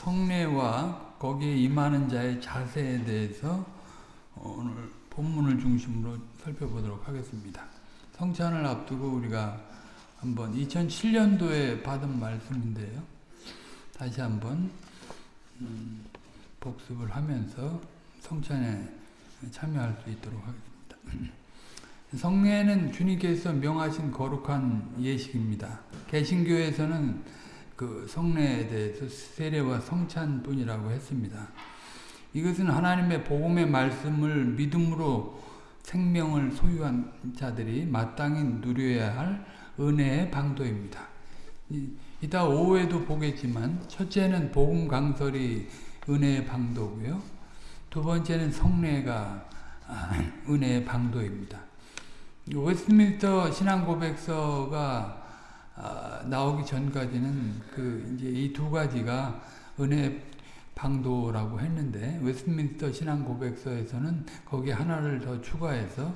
성례와 거기에 임하는 자의 자세에 대해서 오늘 본문을 중심으로 살펴보도록 하겠습니다. 성찬을 앞두고 우리가 한번 2007년도에 받은 말씀인데요. 다시 한번 음, 복습을 하면서 성찬에 참여할 수 있도록 하겠습니다. 성례는 주님께서 명하신 거룩한 예식입니다. 개신교에서는 그 성례에 대해서 세례와 성찬뿐이라고 했습니다. 이것은 하나님의 복음의 말씀을 믿음으로 생명을 소유한 자들이 마땅히 누려야 할 은혜의 방도입니다. 이따 오후에도 보겠지만 첫째는 복음 강설이 은혜의 방도고요. 두 번째는 성례가 은혜의 방도입니다. 웨스트민스터 신앙 고백서가 나오기 전까지는 그 이제 이 두 가지가 은혜 방도라고 했는데 웨스트민스터 신앙 고백서에서는 거기 하나를 더 추가해서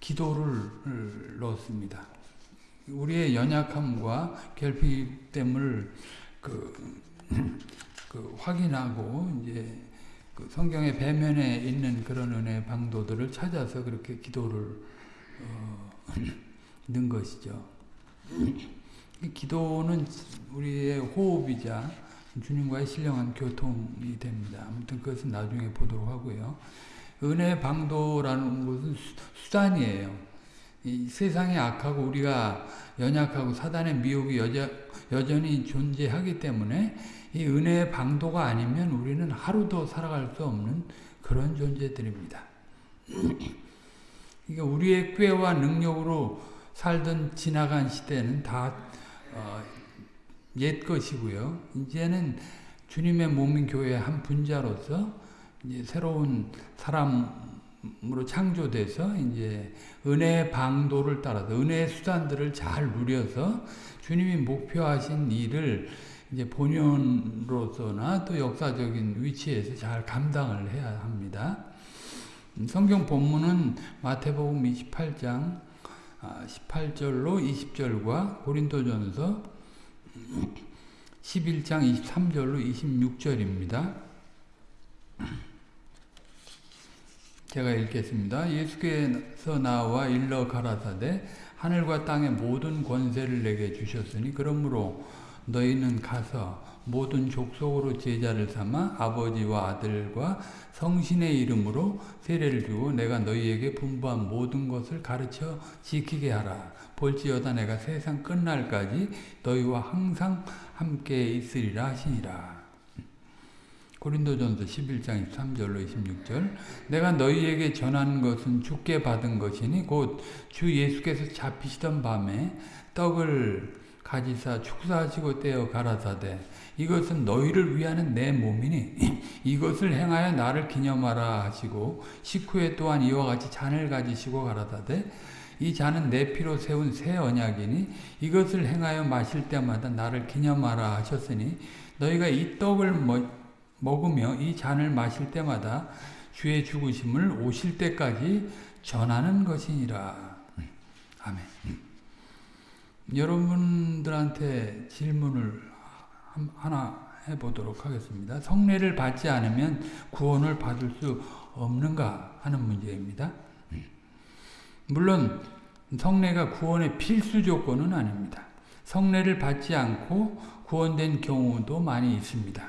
기도를 넣었습니다. 우리의 연약함과 결핍됨을 그, 그 확인하고 이제 그 성경의 배면에 있는 그런 은혜 방도들을 찾아서 그렇게 기도를 어, 넣은 것이죠. 기도는 우리의 호흡이자 주님과의 신령한 교통이 됩니다. 아무튼 그것은 나중에 보도록 하고요. 은혜 방도라는 것은 수단이에요. 이 세상이 악하고 우리가 연약하고 사단의 미혹이 여자, 여전히 존재하기 때문에 이 은혜의 방도가 아니면 우리는 하루도 살아갈 수 없는 그런 존재들입니다. 그러니까 우리의 꾀와 능력으로 살던 지나간 시대는 다 어, 옛 것이고요. 이제는 주님의 몸인 교회의 한 분자로서 이제 새로운 사람으로 창조돼서 이제 은혜의 방도를 따라서 은혜의 수단들을 잘 누려서 주님이 목표하신 일을 이제 본연으로서나 또 역사적인 위치에서 잘 감당을 해야 합니다. 성경 본문은 마태복음 28장 18절로 20절과 고린도전서 11장 23절로 26절입니다. 제가 읽겠습니다. 예수께서 나와 일러 가라사대 하늘과 땅의 모든 권세를 내게 주셨으니 그러므로 너희는 가서 모든 족속으로 제자를 삼아 아버지와 아들과 성신의 이름으로 세례를 주고 내가 너희에게 분부한 모든 것을 가르쳐 지키게 하라. 볼지어다 내가 세상 끝날까지 너희와 항상 함께 있으리라 하시니라. 고린도전서 11장 23절로 26절 내가 너희에게 전하는 것은 주께 받은 것이니 곧 주 예수께서 잡히시던 밤에 떡을 가지사 축사하시고 떼어 가라사대 이것은 너희를 위하는 내 몸이니 이것을 행하여 나를 기념하라 하시고 식후에 또한 이와 같이 잔을 가지시고 가라사대 이 잔은 내 피로 세운 새 언약이니 이것을 행하여 마실 때마다 나를 기념하라 하셨으니 너희가 이 떡을 먹으며 이 잔을 마실 때마다 주의 죽으심을 오실 때까지 전하는 것이니라. 아멘. 여러분들한테 질문을 하나 해보도록 하겠습니다. 성례를 받지 않으면 구원을 받을 수 없는가 하는 문제입니다. 물론 성례가 구원의 필수 조건은 아닙니다. 성례를 받지 않고 구원된 경우도 많이 있습니다.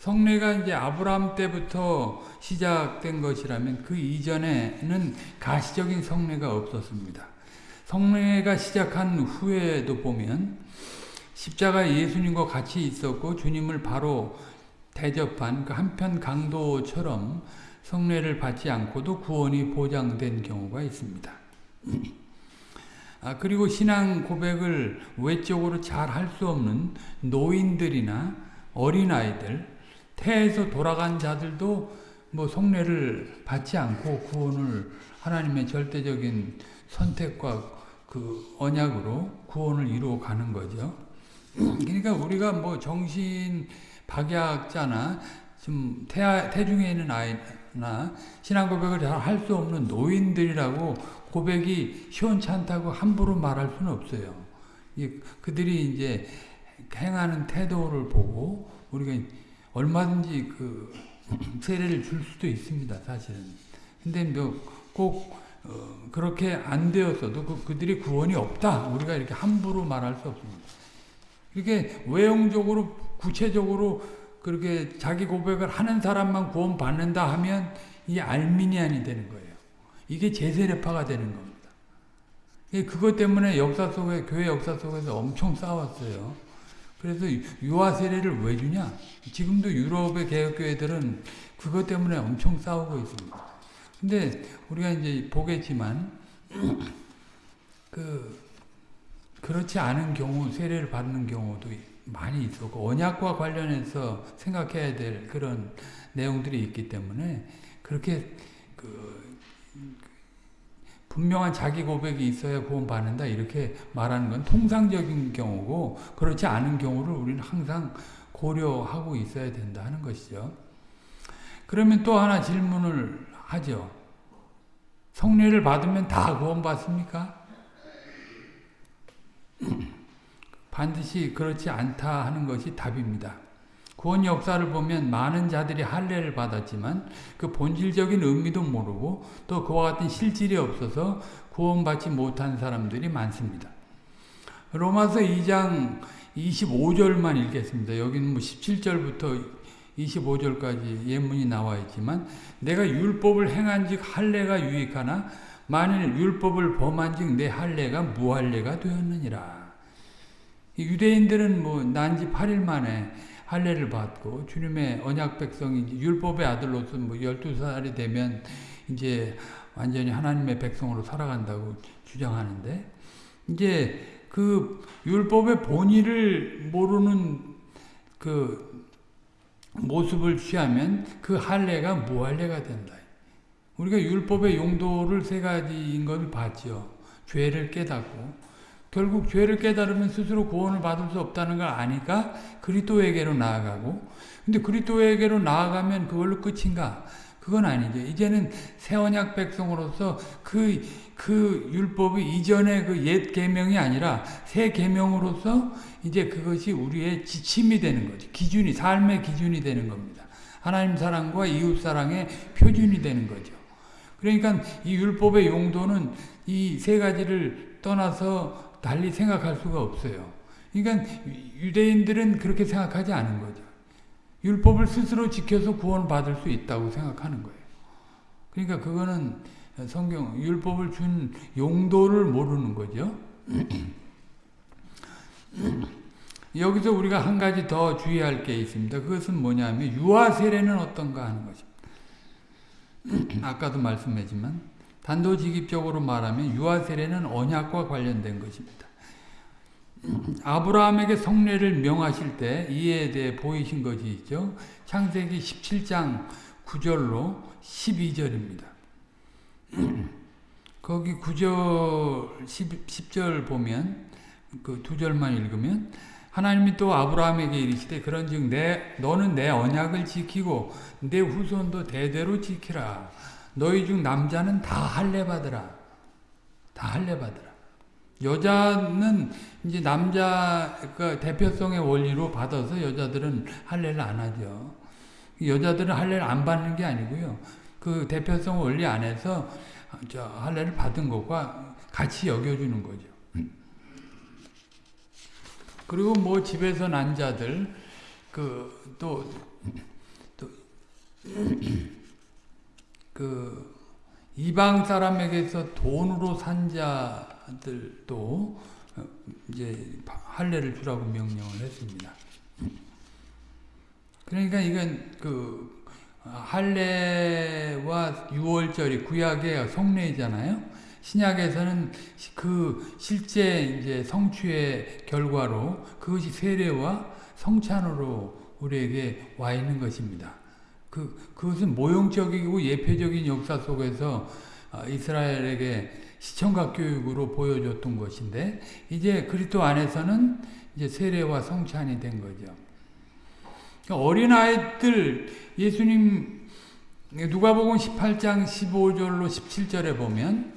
성례가 이제 아브라함 때부터 시작된 것이라면 그 이전에는 가시적인 성례가 없었습니다. 성례가 시작한 후에도 보면 십자가 예수님과 같이 있었고 주님을 바로 대접한 그 한편 강도처럼 성례를 받지 않고도 구원이 보장된 경우가 있습니다. 아, 그리고 신앙 고백을 외적으로 잘 할 수 없는 노인들이나 어린아이들, 태에서 돌아간 자들도 뭐 성례를 받지 않고 구원을 하나님의 절대적인 선택과 그 언약으로 구원을 이루어 가는 거죠. 그러니까 우리가 뭐 정신 박약자나 좀 태, 태중에 있는 아이나 신앙 고백을 잘 할 수 없는 노인들이라고 고백이 시원찮다고 함부로 말할 수는 없어요. 그들이 이제 행하는 태도를 보고 우리가 얼마든지 그 세례를 줄 수도 있습니다, 사실은. 근데 뭐꼭 어, 그렇게 안 되었어도 그, 그들이 구원이 없다. 우리가 이렇게 함부로 말할 수 없습니다. 이렇게 외형적으로 구체적으로 그렇게 자기 고백을 하는 사람만 구원 받는다 하면 이 알미니안이 되는 거예요. 이게 제세례파가 되는 겁니다. 그것 때문에 역사 속에 교회 역사 속에서 엄청 싸웠어요. 그래서 유아 세례를 왜 주냐? 지금도 유럽의 개혁교회들은 그것 때문에 엄청 싸우고 있습니다. 근데 우리가 이제 보겠지만 그 그렇지 않은 경우 세례를 받는 경우도 많이 있었고 언약과 관련해서 생각해야 될 그런 내용들이 있기 때문에 그렇게 그 분명한 자기 고백이 있어야 구원 받는다 이렇게 말하는 건 통상적인 경우고 그렇지 않은 경우를 우리는 항상 고려하고 있어야 된다 하는 것이죠. 그러면 또 하나 질문을 하죠. 성례를 받으면 다 구원받습니까? 반드시 그렇지 않다 하는 것이 답입니다. 구원 역사를 보면 많은 자들이 할례를 받았지만 그 본질적인 의미도 모르고 또 그와 같은 실질이 없어서 구원받지 못한 사람들이 많습니다. 로마서 2장 25절만 읽겠습니다. 여기는 뭐 17절부터 25절까지 예문이 나와 있지만 내가 율법을 행한즉 할례가 유익하나 만일 율법을 범한즉 내 할례가 무할례가 되었느니라. 유대인들은 뭐 난지 8일 만에 할례를 받고 주님의 언약 백성이 율법의 아들로서 뭐 12살이 되면 이제 완전히 하나님의 백성으로 살아간다고 주장하는데 이제 그 율법의 본의를 모르는 그 모습을 취하면 그 할례가 무할례가 된다. 우리가 율법의 용도를 세 가지인 것을 봤죠. 죄를 깨닫고 결국 죄를 깨달으면 스스로 구원을 받을 수 없다는 걸 아니까 그리스도에게로 나아가고 근데 그리스도에게로 나아가면 그걸로 끝인가? 그건 아니죠. 이제는 새 언약 백성으로서 그, 그 율법이 이전의 그 옛 계명이 아니라 새 계명으로서 이제 그것이 우리의 지침이 되는 거죠. 기준이, 삶의 기준이 되는 겁니다. 하나님 사랑과 이웃 사랑의 표준이 되는 거죠. 그러니까 이 율법의 용도는 이 세 가지를 떠나서 달리 생각할 수가 없어요. 그러니까 유대인들은 그렇게 생각하지 않은 거죠. 율법을 스스로 지켜서 구원받을 수 있다고 생각하는 거예요. 그러니까 그거는 성경 율법을 준 용도를 모르는 거죠. 여기서 우리가 한 가지 더 주의할 게 있습니다. 그것은 뭐냐면 유아 세례는 어떤가 하는 것입니다. 아까도 말씀했지만 단도직입적으로 말하면 유아 세례는 언약과 관련된 것입니다. 아브라함에게 성례를 명하실 때 이에 대해 보이신 것이 있죠. 창세기 17장 9절로 12절입니다. 거기 9절 10, 절 보면 그 두 절만 읽으면 하나님이 또 아브라함에게 이르시되 그런즉 내 너는 내 언약을 지키고 내 후손도 대대로 지키라. 너희 중 남자는 다 할례 받으라. 다 할례 받으라. 여자는 이제 남자 그 대표성의 원리로 받아서 여자들은 할례를 안 하죠. 여자들은 할례를 안 받는 게 아니고요. 그 대표성 원리 안에서 저 할례를 받은 것과 같이 여겨주는 거죠. 그리고 뭐 집에서 난 자들 그또또 그 이방 사람에게서 돈으로 산 자 들도 이제 할례를 주라고 명령을 했습니다. 그러니까 이건 그 할례와 유월절이 구약의 성례잖아요. 신약에서는 그 실제 이제 성취의 결과로 그것이 세례와 성찬으로 우리에게 와 있는 것입니다. 그, 그것은 모형적이고 예표적인 역사 속에서 아, 이스라엘에게 시청각 교육으로 보여줬던 것인데 이제 그리스도 안에서는 이제 세례와 성찬이 된 거죠. 그러니까 어린아이들 예수님 누가복음 18장 15절로 17절에 보면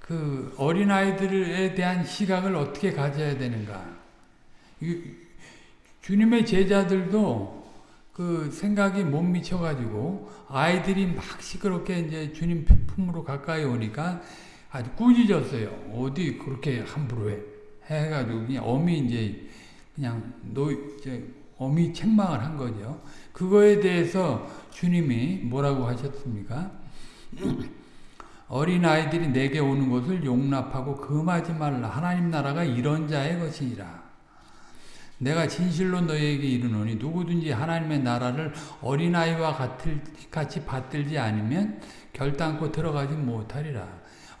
그 어린아이들에 대한 시각을 어떻게 가져야 되는가. 주님의 제자들도 그 생각이 못 미쳐가지고 아이들이 막 시끄럽게 이제 주님 품으로 가까이 오니까 아주 꾸짖었어요. 어디 그렇게 함부로 해? 해가지고 그냥 어미 이제 그냥 노 이제 어미 책망을 한 거죠. 그거에 대해서 주님이 뭐라고 하셨습니까? 어린 아이들이 내게 오는 것을 용납하고 금하지 말라. 하나님 나라가 이런 자의 것이니라. 내가 진실로 너희에게 이르노니 누구든지 하나님의 나라를 어린아이와 같이 받들지 않으면 결단코 들어가지 못하리라.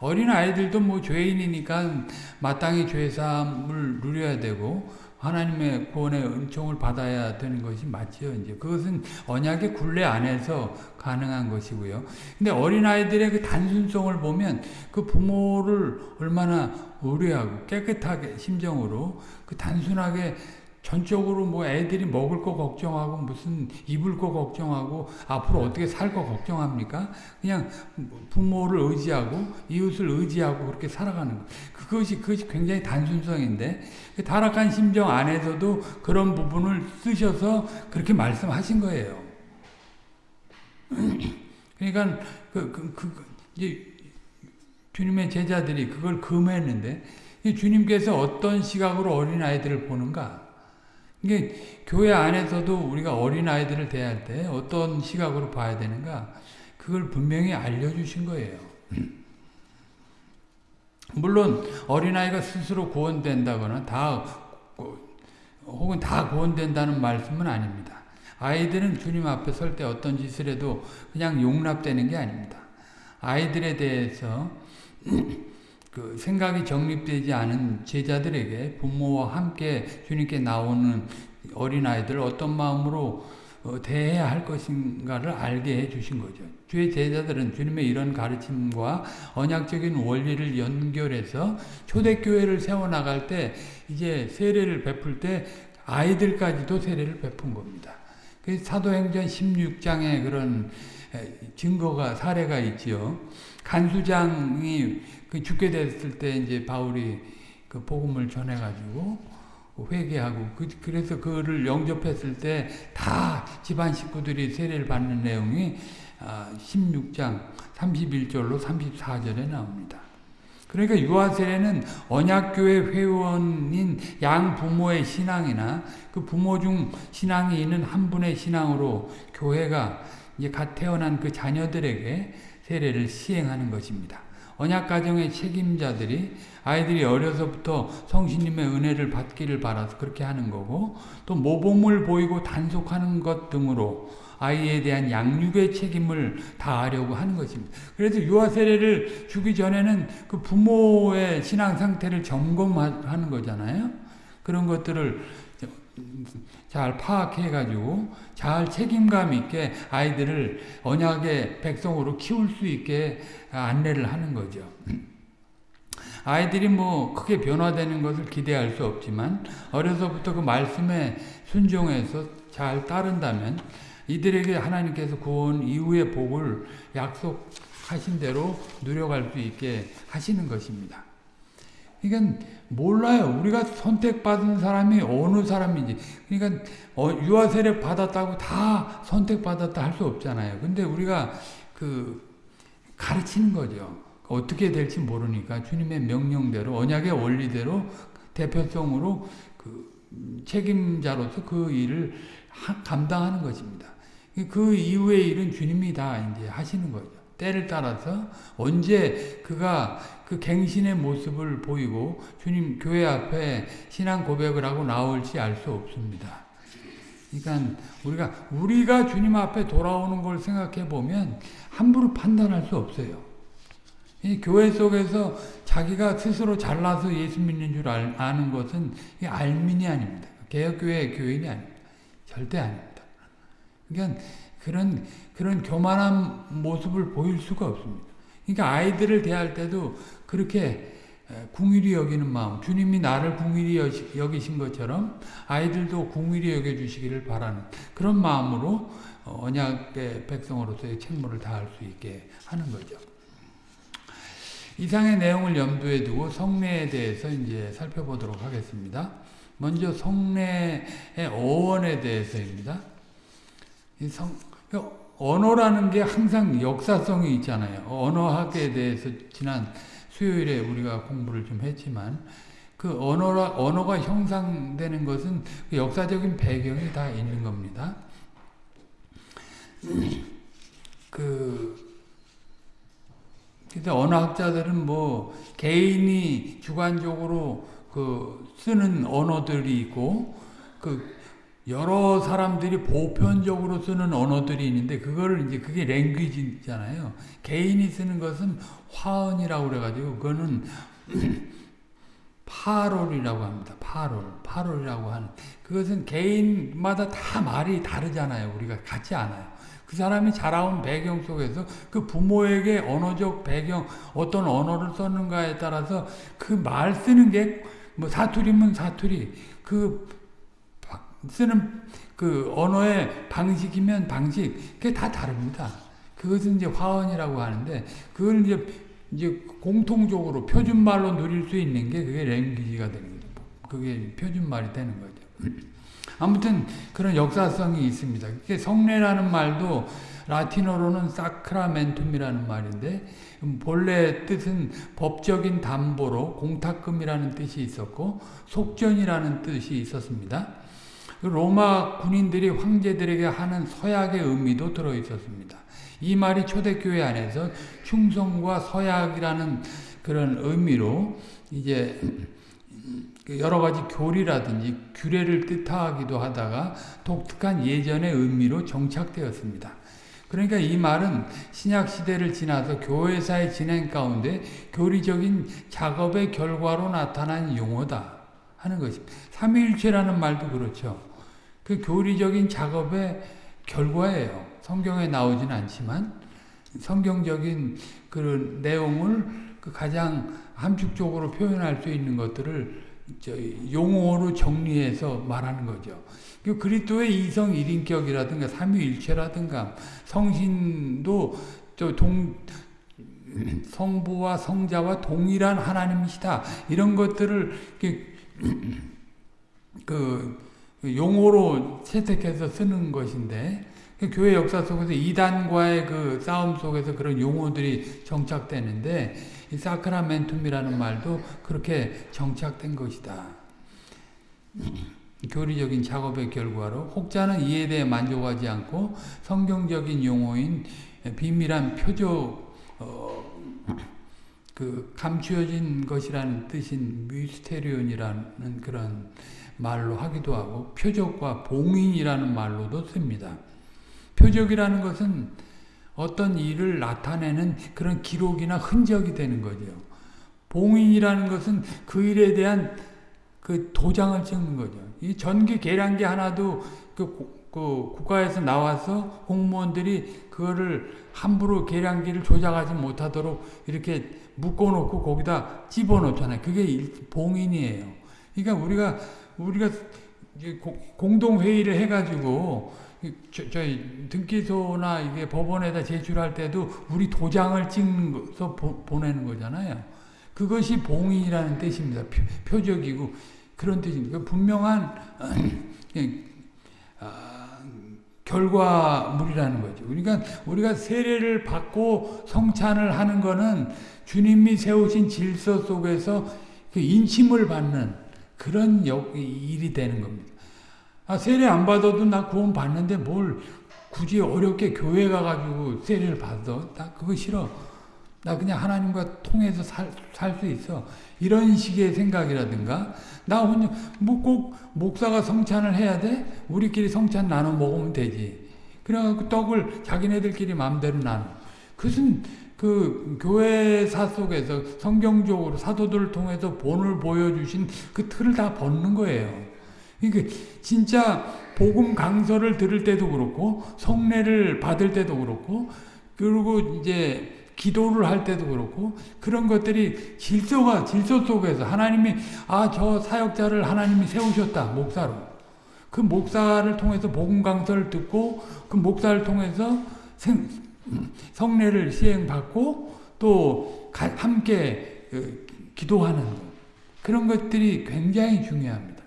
어린 아이들도 뭐 죄인이니까 마땅히 죄사함을 누려야 되고 하나님의 구원의 은총을 받아야 되는 것이 맞지요. 이제 그것은 언약의 굴레 안에서 가능한 것이고요. 근데 어린 아이들의 그 단순성을 보면 그 부모를 얼마나 의뢰하고 깨끗하게 심정으로 그 단순하게 전적으로 뭐 애들이 먹을 거 걱정하고 무슨 입을 거 걱정하고 앞으로 어떻게 살 거 걱정합니까? 그냥 부모를 의지하고 이웃을 의지하고 그렇게 살아가는 거. 그것이 그것이 굉장히 단순성인데 그 타락한 심정 안에서도 그런 부분을 쓰셔서 그렇게 말씀하신 거예요. 그러니까 그, 그, 그 이제 주님의 제자들이 그걸 금했는데 주님께서 어떤 시각으로 어린 아이들을 보는가? 이게 교회 안에서도 우리가 어린 아이들을 대할 때 어떤 시각으로 봐야 되는가 그걸 분명히 알려주신 거예요. 물론 어린아이가 스스로 구원된다거나 다 혹은 다 구원된다는 말씀은 아닙니다. 아이들은 주님 앞에 설 때 어떤 짓을 해도 그냥 용납되는 게 아닙니다. 아이들에 대해서 그 생각이 정립되지 않은 제자들에게 부모와 함께 주님께 나오는 어린아이들 어떤 마음으로 어, 대해야 할 것인가를 알게 해 주신 거죠. 주의 제자들은 주님의 이런 가르침과 언약적인 원리를 연결해서 초대교회를 세워나갈 때 이제 세례를 베풀 때 아이들까지도 세례를 베푼 겁니다. 그 사도행전 16장에 그런 증거가 사례가 있지요. 간수장이 그 죽게 됐을 때 이제 바울이 그 복음을 전해가지고 회개하고 그, 래서 그를 영접했을 때 다 집안 식구들이 세례를 받는 내용이 16장 아, 31절로 34절에 나옵니다. 그러니까 유아세례는 언약교회 회원인 양 부모의 신앙이나 그 부모 중 신앙이 있는 한 분의 신앙으로 교회가 이제 갓 태어난 그 자녀들에게 세례를 시행하는 것입니다. 언약 가정의 책임자들이 아이들이 어려서부터 성신님의 은혜를 받기를 바라서 그렇게 하는 거고 또 모범을 보이고 단속하는 것 등으로 아이에 대한 양육의 책임을 다하려고 하는 것입니다. 그래서 유아 세례를 주기 전에는 그 부모의 신앙 상태를 점검하는 거잖아요. 그런 것들을 잘 파악해 가지고 잘 책임감 있게 아이들을 언약의 백성으로 키울 수 있게 안내를 하는 거죠. 아이들이 뭐 크게 변화되는 것을 기대할 수 없지만 어려서부터 그 말씀에 순종해서 잘 따른다면 이들에게 하나님께서 구원 이후의 복을 약속하신 대로 누려갈 수 있게 하시는 것입니다. 그러니까 몰라요. 우리가 선택받은 사람이 어느 사람인지. 그러니까 어, 유아 세례 받았다고 다 선택받았다 할 수 없잖아요. 근데 우리가 그 가르치는 거죠. 어떻게 될지 모르니까 주님의 명령대로 언약의 원리대로 대표성으로 그 책임자로서 그 일을 감당하는 것입니다. 그 이후의 일은 주님이 다 이제 하시는 거죠. 때를 따라서 언제 그가 그 갱신의 모습을 보이고 주님 교회 앞에 신앙 고백을 하고 나올지 알 수 없습니다. 그러니까 우리가 우리가 주님 앞에 돌아오는 걸 생각해 보면 함부로 판단할 수 없어요. 이 교회 속에서 자기가 스스로 잘나서 예수 믿는 줄 아는 것은 알민이 아닙니다. 개혁교회 교인이 아닙니다. 절대 아닙니다. 그러니까 그런 그런 교만한 모습을 보일 수가 없습니다. 그러니까 아이들을 대할 때도 그렇게 궁일이 여기는 마음, 주님이 나를 궁일이 여기신 것처럼 아이들도 궁일이 여겨주시기를 바라는 그런 마음으로 언약의 백성으로서의 책무를 다할 수 있게 하는 거죠. 이상의 내용을 염두에 두고 성례에 대해서 이제 살펴보도록 하겠습니다. 먼저 성례의 어원에 대해서입니다. 이 성, 언어라는 게 항상 역사성이 있잖아요. 언어학에 대해서 지난 수요일에 우리가 공부를 좀 했지만 그 언어라, 언어가 형성되는 것은 그 역사적인 배경이 다 있는 겁니다. 그 그래서 언어학자들은 뭐 개인이 주관적으로 그 쓰는 언어들이 있고 그 여러 사람들이 보편적으로 쓰는 언어들이 있는데 그거를 이제 그게 랭귀지잖아요. 개인이 쓰는 것은 화언이라고 그래가지고 그거는 파롤이라고 합니다. 파롤, 파롤이라고 하는 그것은 개인마다 다 말이 다르잖아요. 우리가 같지 않아요. 그 사람이 자라온 배경 속에서 그 부모에게 언어적 배경 어떤 언어를 썼는가에 따라서 그 말 쓰는 게 뭐 사투리면 사투리 그 쓰는 그 언어의 방식이면 방식 그게 다 다릅니다. 그것은 이제 화언이라고 하는데 그걸 이제 이제 공통적으로 표준말로 누릴 수 있는 게 그게 랭귀지가 되는 거죠. 그게 표준말이 되는 거죠. 아무튼 그런 역사성이 있습니다. 성례라는 말도 라틴어로는 사크라멘툼이라는 말인데 본래 뜻은 법적인 담보로 공탁금이라는 뜻이 있었고 속전이라는 뜻이 있었습니다. 로마 군인들이 황제들에게 하는 서약의 의미도 들어 있었습니다. 이 말이 초대교회 안에서 충성과 서약이라는 그런 의미로 이제 여러 가지 교리라든지 규례를 뜻하기도 하다가 독특한 예전의 의미로 정착되었습니다. 그러니까 이 말은 신약 시대를 지나서 교회사의 진행 가운데 교리적인 작업의 결과로 나타난 용어다 하는 것입니다. 삼위일체라는 말도 그렇죠. 그 교리적인 작업의 결과예요. 성경에 나오진 않지만 성경적인 그런 내용을 그 가장 함축적으로 표현할 수 있는 것들을 용어로 정리해서 말하는 거죠. 그 그리스도의 이성 일인격이라든가 삼위일체라든가 성신도 동 성부와 성자와 동일한 하나님이시다. 이런 것들을 그 용어로 채택해서 쓰는 것인데 그 교회 역사 속에서 이단과의 그 싸움 속에서 그런 용어들이 정착되는데 이 사크라멘툼이라는 말도 그렇게 정착된 것이다. 교리적인 작업의 결과로 혹자는 이에 대해 만족하지 않고 성경적인 용어인 비밀한 표적 어, 그 감추어진 것이라는 뜻인 미스테리온이라는 그런 말로 하기도 하고 표적과 봉인이라는 말로도 씁니다. 표적이라는 것은 어떤 일을 나타내는 그런 기록이나 흔적이 되는 거죠. 봉인이라는 것은 그 일에 대한 그 도장을 찍는 거죠. 이 전기 계량기 하나도 그, 그 국가에서 나와서 공무원들이 그거를 함부로 계량기를 조작하지 못하도록 이렇게 묶어놓고 거기다 집어넣잖아요. 그게 봉인이에요. 그러니까 우리가 우리가 공동 회의를 해가지고 저, 희 등기소나 이게 법원에다 제출할 때도 우리 도장을 찍어서 보내는 거잖아요. 그것이 봉인이라는 뜻입니다. 표, 적이고 그런 뜻입니다. 분명한 아, 결과물이라는 거죠. 그러니까 우리가 세례를 받고 성찬을 하는 거는 주님이 세우신 질서 속에서 그 인침을 받는 그런 일이 되는 겁니다. 아, 세례 안 받아도 나 구원 받는데 뭘 굳이 어렵게 교회 가가지고 세례를 받아? 나 그거 싫어. 나 그냥 하나님과 통해서 살 수 있어. 이런 식의 생각이라든가, 나 혼자, 뭐 꼭 목사가 성찬을 해야 돼? 우리끼리 성찬 나눠 먹으면 되지. 그래갖고 떡을 자기네들끼리 마음대로 나눠. 그것은 그 교회사 속에서 성경적으로 사도들을 통해서 본을 보여주신 그 틀을 다 벗는 거예요. 그러니까 진짜 복음 강서를 들을 때도 그렇고 성례를 받을 때도 그렇고 그리고 이제 기도를 할 때도 그렇고 그런 것들이 질서가 질서 속에서 하나님이 아 저 사역자를 하나님이 세우셨다 목사로. 그 목사를 통해서 복음 강서를 듣고 그 목사를 통해서 생, 성례를 시행받고 또 함께 어, 기도하는 것. 그런 것들이 굉장히 중요합니다.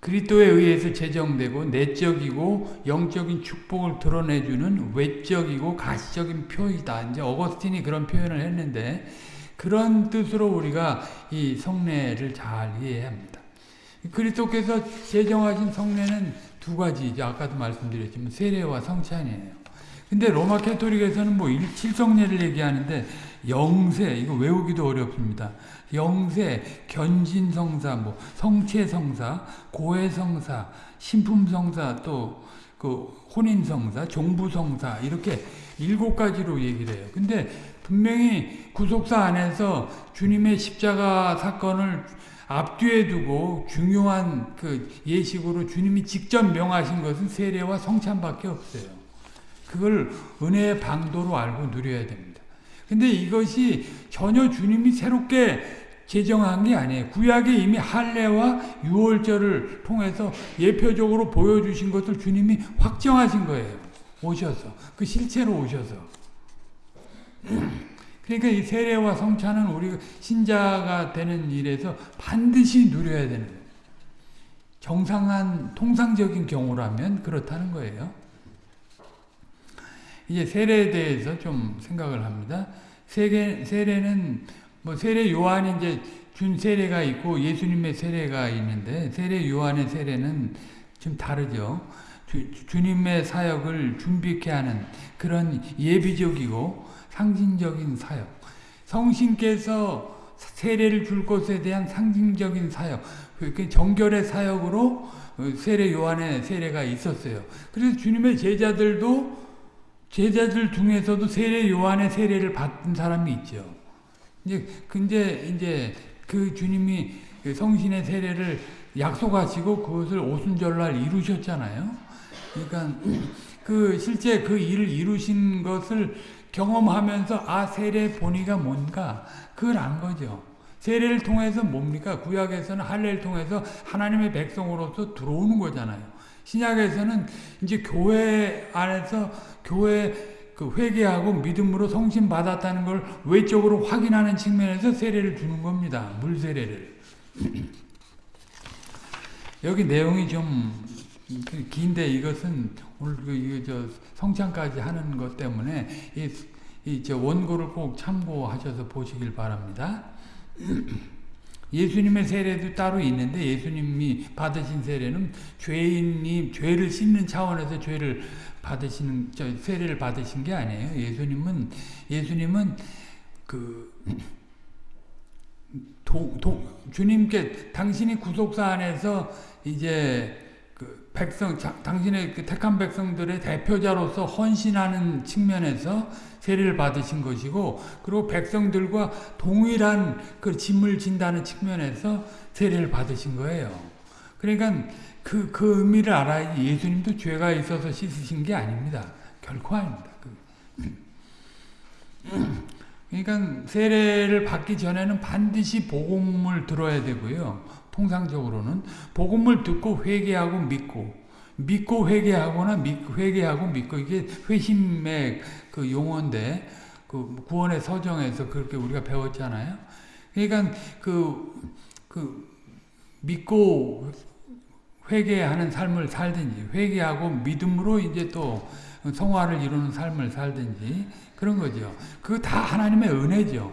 그리스도에 의해서 제정되고 내적이고 영적인 축복을 드러내주는 외적이고 가시적인 표이다. 이제 어거스틴이 그런 표현을 했는데 그런 뜻으로 우리가 이 성례를 잘 이해해야 합니다. 그리스도께서 제정하신 성례는 두 가지죠. 아까도 말씀드렸지만 세례와 성찬이에요. 근데 로마 캐토릭에서는 뭐 일칠성례를 얘기하는데 영세 이거 외우기도 어렵습니다. 영세, 견진성사, 뭐 성체성사, 고해성사, 신품성사, 또 그 혼인성사, 종부성사 이렇게 일곱 가지로 얘기를 해요. 근데 분명히 구속사 안에서 주님의 십자가 사건을 앞뒤에 두고 중요한 그 예식으로 주님이 직접 명하신 것은 세례와 성찬밖에 없어요. 그걸 은혜의 방도로 알고 누려야 됩니다. 근데 이것이 전혀 주님이 새롭게 제정한 게 아니에요. 구약에 이미 할례와 유월절을 통해서 예표적으로 보여주신 것을 주님이 확정하신 거예요. 오셔서. 그 실체로 오셔서. 그러니까 이 세례와 성찬은 우리 신자가 되는 일에서 반드시 누려야 되는 거예요. 정상한 통상적인 경우라면 그렇다는 거예요. 이제 세례에 대해서 좀 생각을 합니다. 세계, 세례는 뭐 세례 요한이 이제 준 세례가 있고 예수님의 세례가 있는데 세례 요한의 세례는 좀 다르죠. 주, 님의 사역을 준비케 하는 그런 예비적이고 상징적인 사역. 성신께서 세례를 줄 것에 대한 상징적인 사역. 그 정결의 사역으로 세례 요한의 세례가 있었어요. 그래서 주님의 제자들도 제자들 중에서도 세례 요한의 세례를 받은 사람이 있죠. 이제 근데 이제 그 주님이 그 성신의 세례를 약속하시고 그것을 오순절날 이루셨잖아요. 그러니까 그 실제 그 일을 이루신 것을 경험하면서 아 세례 본의가 뭔가 그걸 안 거죠. 세례를 통해서 뭡니까? 구약에서는 할례를 통해서 하나님의 백성으로서 들어오는 거잖아요. 신약에서는 이제 교회 안에서 교회 그 회개하고 믿음으로 성신 받았다는 걸 외적으로 확인하는 측면에서 세례를 주는 겁니다. 물 세례를. 여기 내용이 좀 긴데 이것은 오늘 그 이거 저 성찬까지 하는 것 때문에 이, 이저 원고를 꼭 참고하셔서 보시길 바랍니다. 예수님의 세례도 따로 있는데 예수님이 받으신 세례는 죄인이 죄를 씻는 차원에서 죄를 받으시는 저 세례를 받으신 게 아니에요. 예수님은 예수님은 그 도, 도, 주님께 당신이 구속사 안에서 이제 그 백성 당신의 그 택한 백성들의 대표자로서 헌신하는 측면에서 세례를 받으신 것이고 그리고 백성들과 동일한 그 짐을 진다는 측면에서 세례를 받으신 거예요. 그러니까 그, 그 의미를 알아야지 예수님도 죄가 있어서 씻으신 게 아닙니다. 결코 아닙니다. 그. 그러니까 세례를 받기 전에는 반드시 복음을 들어야 되고요. 통상적으로는 복음을 듣고 회개하고 믿고 믿고 회개하거나 믿, 회개하고 믿고 이게 회심의 그 용어인데 그 구원의 서정에서 그렇게 우리가 배웠잖아요. 그러니까 그, 그 믿고 회개하는 삶을 살든지 회개하고 믿음으로 이제 또 성화를 이루는 삶을 살든지 그런 거죠. 그거 다 하나님의 은혜죠.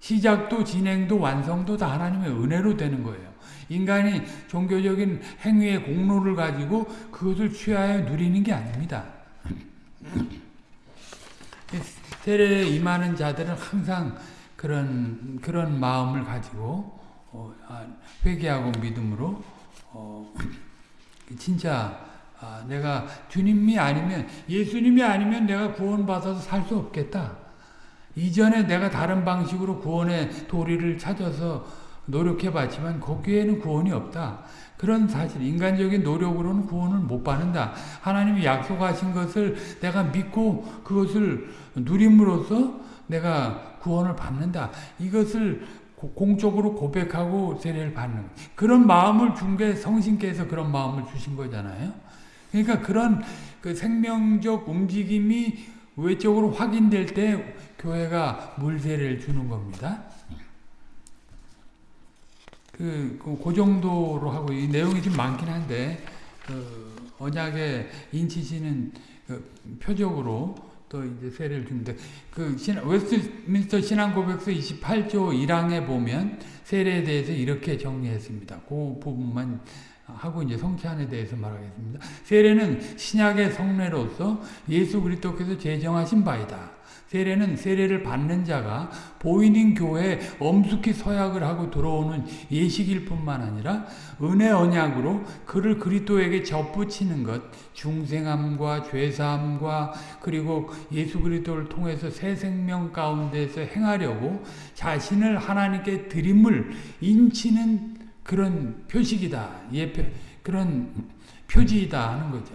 시작도 진행도 완성도 다 하나님의 은혜로 되는 거예요. 인간이 종교적인 행위의 공로를 가지고 그것을 취하여 누리는 게 아닙니다. 세례에 임하는 자들은 항상 그런 그런 마음을 가지고 어, 아, 회개하고 믿음으로 어, 진짜 아, 내가 주님이 아니면 예수님이 아니면 내가 구원받아서 살 수 없겠다. 이전에 내가 다른 방식으로 구원의 도리를 찾아서 노력해봤지만 거기에는 구원이 없다. 그런 사실, 인간적인 노력으로는 구원을 못 받는다. 하나님이 약속하신 것을 내가 믿고 그것을 누림으로써 내가 구원을 받는다. 이것을 공적으로 고백하고 세례를 받는 그런 마음을 준 게 성신께서 그런 마음을 주신 거잖아요. 그러니까 그런 그 생명적 움직임이 외적으로 확인될 때 교회가 물세례를 주는 겁니다. 그, 그, 그 정도로 하고 이 내용이 좀 많긴 한데 그 언약에 인치시는 그 표적으로 또 이제 세례를 주는데 그 신, 웨스트민스터 신앙 고백서 28조 1항에 보면 세례에 대해서 이렇게 정리했습니다. 그 부분만 하고 이제 성찬에 대해서 말하겠습니다. 세례는 신약의 성례로서 예수 그리스도께서 제정하신 바이다. 세례는 세례를 받는 자가 보이는 교회에 엄숙히 서약을 하고 들어오는 예식일 뿐만 아니라 은혜 언약으로 그를 그리스도에게 접붙이는 것, 중생함과 죄사함과 그리고 예수 그리스도를 통해서 새 생명 가운데서 행하려고 자신을 하나님께 드림을 인치는 그런 표식이다. 예표, 그런 표지이다 하는 거죠.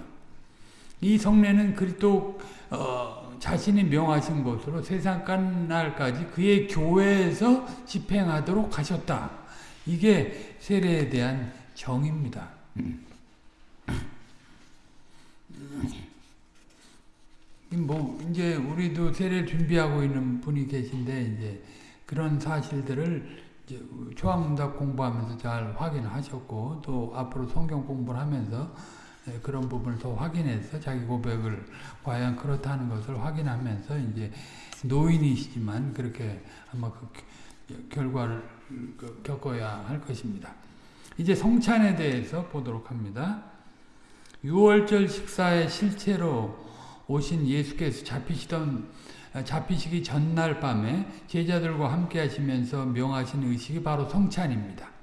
이 성례는 그리스도 어, 자신이 명하신 것으로 세상 끝날까지 그의 교회에서 집행하도록 하셨다. 이게 세례에 대한 정입니다. 뭐 이제 우리도 세례를 준비하고 있는 분이 계신데 이제 그런 사실들을 이제 초학문답 공부하면서 잘 확인하셨고 또 앞으로 성경 공부를 하면서 예, 그런 부분을 더 확인해서 자기 고백을 과연 그렇다는 것을 확인하면서 이제 노인이시지만 그렇게 아마 그 결과를 그 겪어야 할 것입니다. 이제 성찬에 대해서 보도록 합니다. 6월절 식사에 실체로 오신 예수께서 잡히시던 잡히시기 전날 밤에 제자들과 함께 하시면서 명하신 의식이 바로 성찬입니다.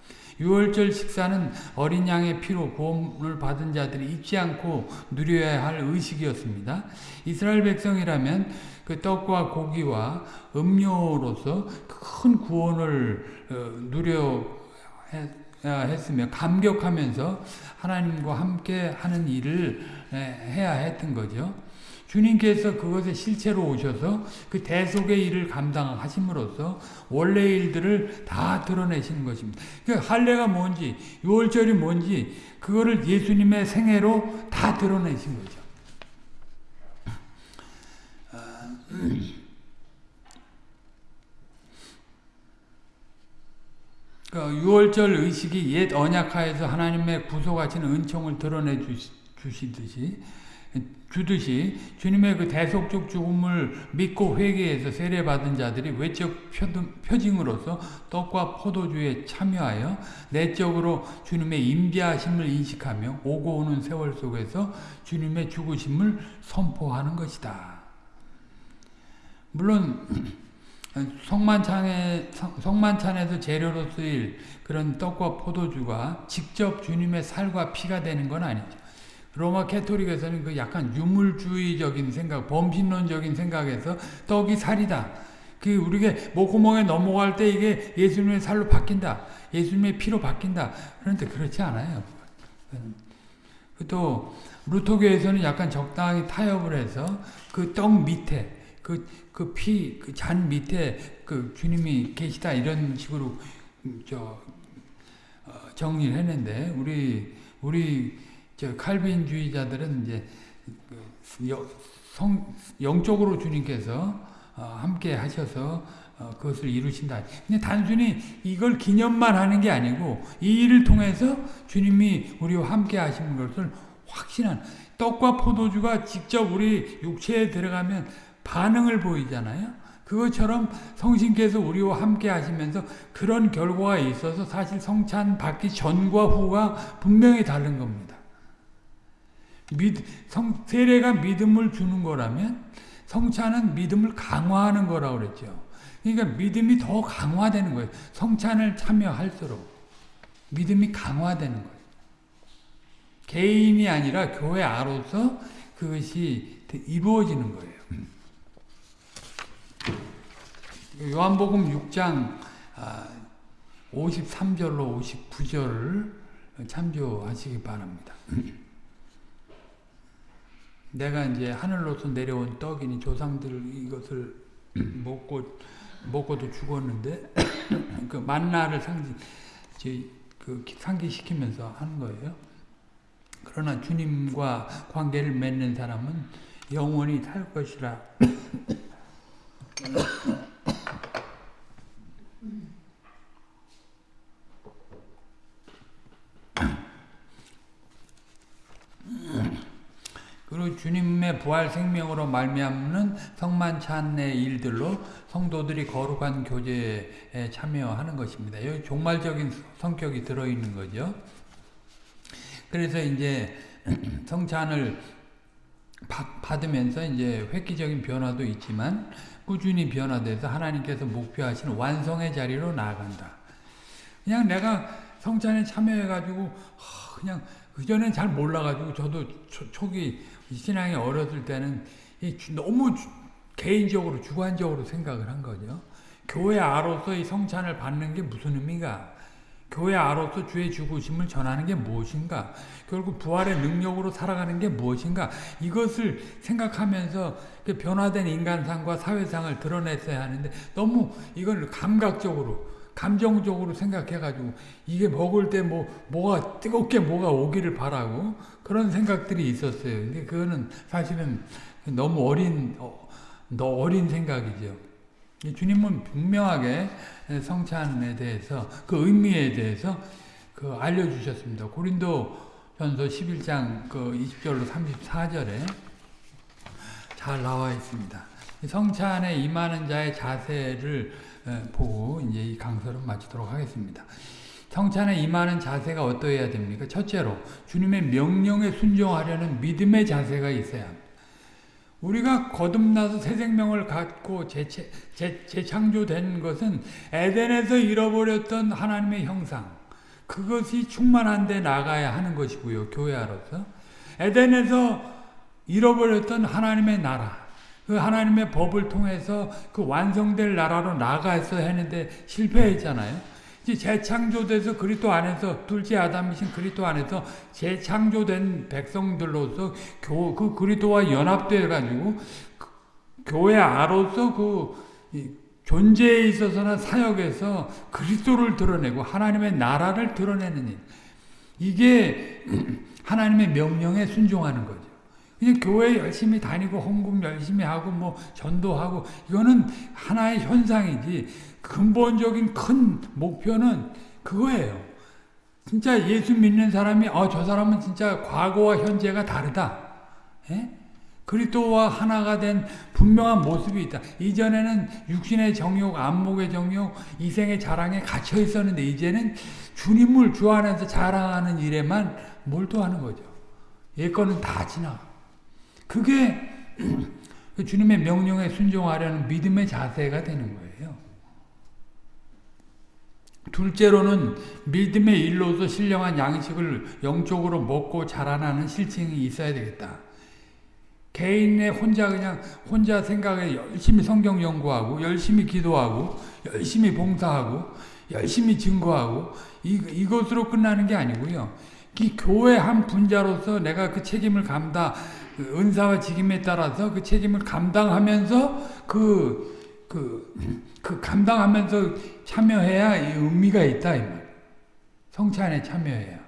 6월절 식사는 어린 양의 피로 구원을 받은 자들이 잊지 않고 누려야 할 의식이었습니다. 이스라엘 백성이라면 그 떡과 고기와 음료로서 큰 구원을 어, 누려 했으며 감격하면서 하나님과 함께 하는 일을 해야 했던 거죠. 주님께서 그것의 실체로 오셔서 그 대속의 일을 감당하심으로써 원래 일들을 다 드러내시는 것입니다. 그 할례가 뭔지, 유월절이 뭔지 그거를 예수님의 생애로 다 드러내신 거죠. 그 유월절 의식이 옛 언약하에서 하나님의 구속하신 은총을 드러내 주시듯이 주듯이 주님의 그 대속적 죽음을 믿고 회개해서 세례받은 자들이 외적 표징으로서 떡과 포도주에 참여하여 내적으로 주님의 임재하심을 인식하며 오고 오는 세월 속에서 주님의 죽으심을 선포하는 것이다. 물론 성만찬에, 성만찬에서 재료로 쓰일 그런 떡과 포도주가 직접 주님의 살과 피가 되는 건 아니죠. 로마 캐토릭에서는 그 약간 유물주의적인 생각, 범신론적인 생각에서 떡이 살이다. 그 우리가 목구멍에 넘어갈 때 이게 예수님의 살로 바뀐다. 예수님의 피로 바뀐다. 그런데 그렇지 않아요. 또 루터교에서는 약간 적당히 타협을 해서 그 떡 밑에 그 그 피 그 잔 밑에 그 주님이 계시다 이런 식으로 저 어, 정리를 했는데 우리 우리 저 칼빈주의자들은 이제 그 성, 영적으로 주님께서 어, 함께 하셔서 어, 그것을 이루신다. 근데 단순히 이걸 기념만 하는 게 아니고 이 일을 통해서 주님이 우리와 함께 하시는 것을 확신한 떡과 포도주가 직접 우리 육체에 들어가면 반응을 보이잖아요. 그것처럼 성신께서 우리와 함께 하시면서 그런 결과가 있어서 사실 성찬 받기 전과 후가 분명히 다른 겁니다. 믿, 성, 세례가 믿음을 주는 거라면 성찬은 믿음을 강화하는 거라고 그랬죠. 그러니까 믿음이 더 강화되는 거예요. 성찬을 참여할수록 믿음이 강화되는 거예요. 개인이 아니라 교회 아로서 그것이 이루어지는 거예요. 요한복음 6장 53절로 59절을 참조하시기 바랍니다. 내가 이제 하늘로서 내려온 떡이니 조상들 이것을 먹고 먹고도 죽었는데 그 만나를 상징 그 상기시키면서 하는 거예요. 그러나 주님과 관계를 맺는 사람은 영원히 살 것이라. 그리고 주님의 부활 생명으로 말미암는 성만찬의 일들로 성도들이 거룩한 교제에 참여하는 것입니다. 여기 종말적인 성격이 들어있는 거죠. 그래서 이제 성찬을 받으면서 이제 획기적인 변화도 있지만 꾸준히 변화돼서 하나님께서 목표하신 완성의 자리로 나아간다. 그냥 내가 성찬에 참여해가지고 그냥 그전엔 잘 몰라가지고 저도 초, 기 신앙이 어렸을 때는 너무 개인적으로 주관적으로 생각을 한 거죠. 교회 아로서 이 성찬을 받는 게 무슨 의미가? 교회 아로서 주의 죽으심을 전하는 게 무엇인가? 결국 부활의 능력으로 살아가는 게 무엇인가? 이것을 생각하면서 그 변화된 인간상과 사회상을 드러냈어야 하는데 너무 이걸 감각적으로 감정적으로 생각해가지고 이게 먹을 때 뭐 뭐가 뜨겁게 뭐가 오기를 바라고 그런 생각들이 있었어요. 근데 그거는 사실은 너무 어린 어, 어린 생각이죠. 주님은 분명하게 성찬에 대해서 그 의미에 대해서 그 알려주셨습니다. 고린도 전서 11장 그 20절로 34절에 잘 나와 있습니다. 성찬에 임하는 자의 자세를 보고 이제 이 강서를 마치도록 하겠습니다. 성찬에 임하는 자세가 어떠해야 됩니까? 첫째로 주님의 명령에 순종하려는 믿음의 자세가 있어야 합니다. 우리가 거듭나서 새 생명을 갖고 재체, 재, 재창조된 것은 에덴에서 잃어버렸던 하나님의 형상 그것이 충만한 데 나가야 하는 것이고요. 교회로서 에덴에서 잃어버렸던 하나님의 나라 그 하나님의 법을 통해서 그 완성될 나라로 나가서 했는데 실패했잖아요. 이제 재창조돼서 그리스도 안에서 둘째 아담이신 그리스도 안에서 재창조된 백성들로서 교, 그 그리스도와 연합돼 가지고 그, 교회 아로서 그 존재에 있어서나 사역에서 그리스도를 드러내고 하나님의 나라를 드러내는 일. 이게 하나님의 명령에 순종하는 거죠. 그냥 교회 열심히 다니고 헌금 열심히 하고 뭐 전도하고 이거는 하나의 현상이지 근본적인 큰 목표는 그거예요. 진짜 예수 믿는 사람이 어, 저 사람은 진짜 과거와 현재가 다르다. 예? 그리스도와 하나가 된 분명한 모습이 있다. 이전에는 육신의 정욕, 안목의 정욕, 이생의 자랑에 갇혀 있었는데 이제는 주님을 주 안에서 자랑하는 일에만 몰두하는 거죠. 예거는 다 지나. 그게 주님의 명령에 순종하려는 믿음의 자세가 되는 거예요. 둘째로는 믿음의 일로서 신령한 양식을 영적으로 먹고 자라나는 실증이 있어야 되겠다. 개인의 혼자 그냥 혼자 생각에 열심히 성경 연구하고 열심히 기도하고 열심히 봉사하고 열심히 증거하고 이, 이것으로 끝나는 게 아니고요. 이 교회 한 분자로서 내가 그 책임을 그 은사와 직임에 따라서 그 책임을 감당하면서 그, 그, 그 감당하면서 참여해야 의미가 있다. 이 말. 성찬에 참여해야.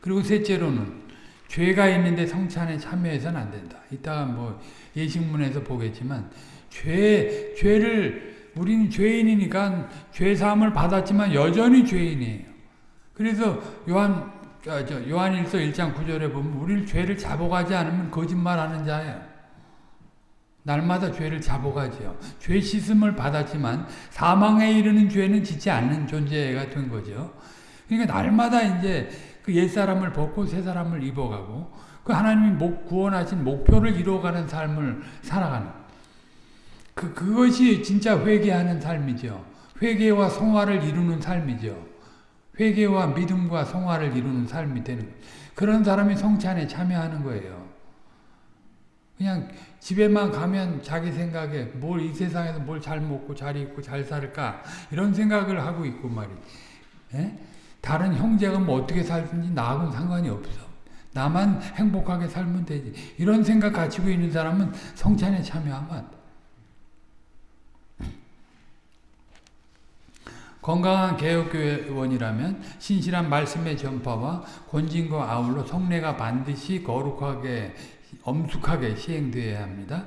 그리고 셋째로는 죄가 있는데 성찬에 참여해서는 안 된다. 이따가 뭐 예식문에서 보겠지만 죄 죄를 우리는 죄인이니까 죄 사함을 받았지만 여전히 죄인이에요. 그래서 요한 아, 요한일서 1장 9절에 보면 우리를 죄를 잡아가지 않으면 거짓말하는 자예요. 날마다 죄를 잡아가지요. 죄 씻음을 받았지만 사망에 이르는 죄는 짓지 않는 존재가 된 거죠. 그러니까 날마다 이제 그 옛사람을 벗고 새사람을 입어가고 그 하나님이 목, 구원하신 목표를 이루어가는 삶을 살아가는 그, 그것이 진짜 회개하는 삶이죠. 회개와 성화를 이루는 삶이죠. 회개와 믿음과 성화를 이루는 삶이 되는 그런 사람이 성찬에 참여하는 거예요. 그냥 집에만 가면 자기 생각에 뭘 이 세상에서 뭘 잘 먹고 잘 입고 잘 살까 이런 생각을 하고 있고 말이지. 예? 다른 형제가 뭐 어떻게 살든지 나하고는 상관이 없어. 나만 행복하게 살면 되지. 이런 생각 가지고 있는 사람은 성찬에 참여하면 안 돼. 건강한 개혁교회원이라면 신실한 말씀의 전파와 권진과 아울러 성례가 반드시 거룩하게 엄숙하게 시행되어야 합니다.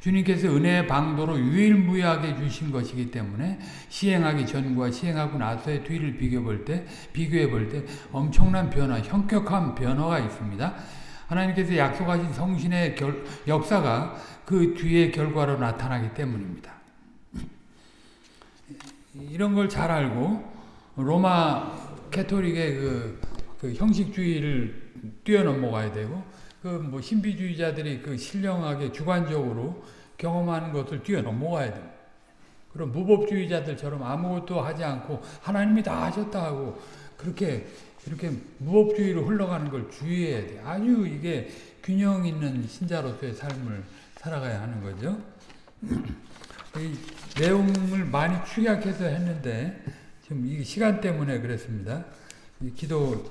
주님께서 은혜의 방도로 유일무이하게 주신 것이기 때문에 시행하기 전과 시행하고 나서의 뒤를 비교해 볼 때, 비교해 볼 때 엄청난 변화, 현격한 변화가 있습니다. 하나님께서 약속하신 성신의 결, 역사가 그 뒤의 결과로 나타나기 때문입니다. 이런 걸 잘 알고 로마 캐토릭의 그, 그 형식주의를 뛰어넘어가야 되고 그 뭐 신비주의자들이 그 신령하게 주관적으로 경험하는 것을 뛰어넘어가야 됩니다. 그럼 무법주의자들처럼 아무것도 하지 않고 하나님이 다 하셨다 하고 그렇게 이렇게 무법주의로 흘러가는 걸 주의해야 돼. 아주 이게 균형 있는 신자로서의 삶을 살아가야 하는 거죠. 이 내용을 많이 축약해서 했는데 지금 이 시간 때문에 그랬습니다. 이 기도